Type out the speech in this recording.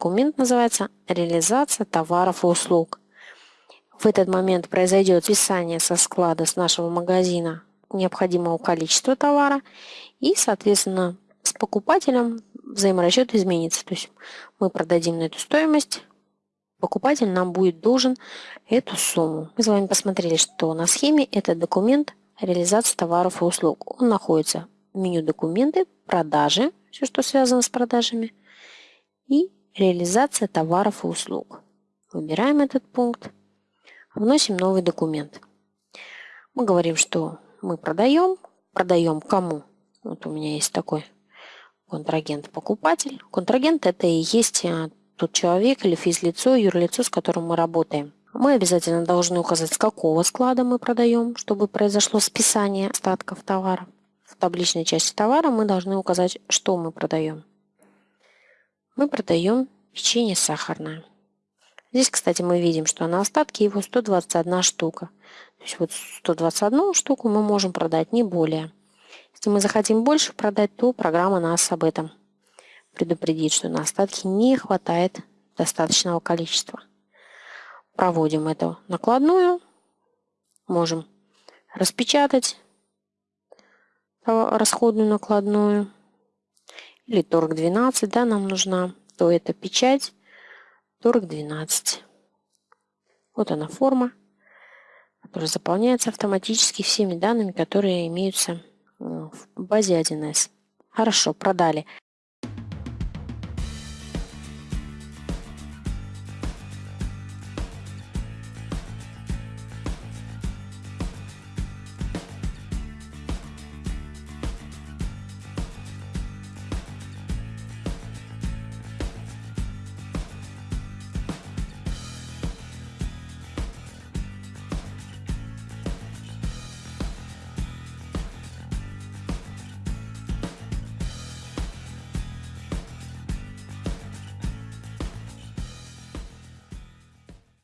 документ называется «Реализация товаров и услуг». В этот момент произойдет списание со склада с нашего магазина необходимого количества товара и, соответственно, с покупателем взаиморасчет изменится. То есть мы продадим на эту стоимость, покупатель нам будет должен эту сумму. Мы с вами посмотрели, что на схеме этот документ реализации товаров и услуг. Он находится в меню «Документы», «Продажи», все, что связано с продажами, и реализация товаров и услуг. Выбираем этот пункт, вносим новый документ. Мы говорим, что мы продаем, продаем кому? Вот у меня есть такой контрагент-покупатель. Контрагент – это и есть э, тот человек или физлицо, юрлицо, с которым мы работаем. Мы обязательно должны указать, с какого склада мы продаем, чтобы произошло списание остатков товара. В табличной части товара мы должны указать, что мы продаем мы продаем печенье сахарное. Здесь, кстати, мы видим, что на остатке его 121 штука. То есть вот 121 штуку мы можем продать, не более. Если мы захотим больше продать, то программа нас об этом предупредит, что на остатке не хватает достаточного количества. Проводим эту накладную. Можем распечатать расходную накладную или торг 12, да, нам нужна, то это печать, торг 12. Вот она форма, которая заполняется автоматически всеми данными, которые имеются э, в базе 1С. Хорошо, продали.